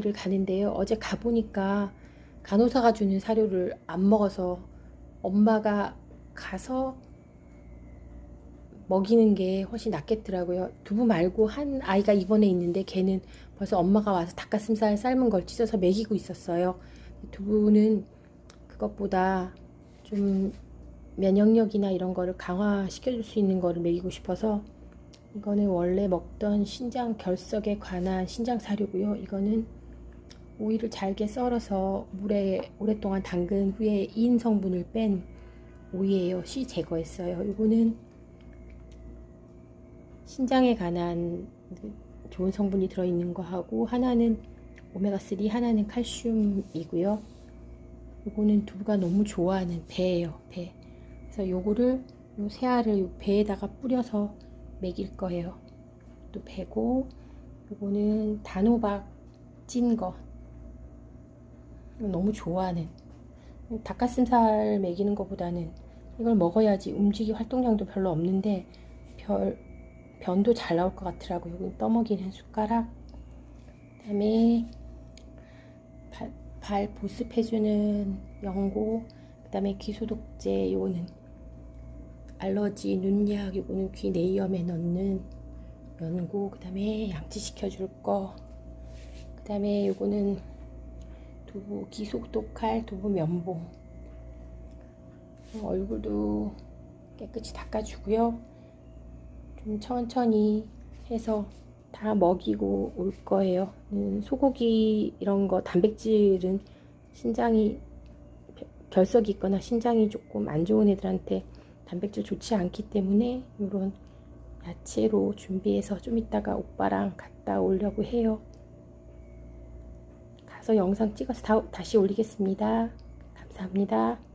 를 가는데요. 어제 가보니까 간호사가 주는 사료를 안 먹어서 엄마가 가서 먹이는 게 훨씬 낫겠더라고요. 두부 말고 한 아이가 입원해 있는데 걔는 벌써 엄마가 와서 닭가슴살 삶은 걸 찢어서 먹이고 있었어요. 두부는 그것보다 좀 면역력이나 이런 거를 강화시켜줄 수 있는 거를 먹이고 싶어서 이거는 원래 먹던 신장 결석에 관한 신장 사료고요. 이거는 오이를 잘게 썰어서 물에 오랫동안 담근 후에 인 성분을 뺀 오이예요. 씨 제거했어요. 이거는 신장에 관한 좋은 성분이 들어있는 거 하고 하나는 오메가3 하나는 칼슘이고요. 이거는 두부가 너무 좋아하는 배예요. 배. 그래서 요거를 요 새알을 요 배에다가 뿌려서 먹일 거예요. 또 배고 요거는 단호박 찐 거. 너무 좋아하는 닭가슴살 먹이는 것보다는 이걸 먹어야지 움직이 활동량도 별로 없는데 별 변도 잘 나올 것 같더라고요. 여기 떠먹이는 숟가락 그 다음에 발, 발 보습해주는 연고 그 다음에 귀소독제 요거는 알러지 눈약 요거는 귀 내이엄에 넣는 연고 그 다음에 양치시켜줄 거그 다음에 요거는 두부 기속독할 두부 면봉. 얼굴도 깨끗이 닦아주고요. 좀 천천히 해서 다 먹이고 올 거예요. 음, 소고기 이런 거 단백질은 신장이 결석이 있거나 신장이 조금 안 좋은 애들한테 단백질 좋지 않기 때문에 이런 야채로 준비해서 좀 이따가 오빠랑 갔다 오려고 해요 가서 영상 찍어서 다, 다시 올리겠습니다. 감사합니다.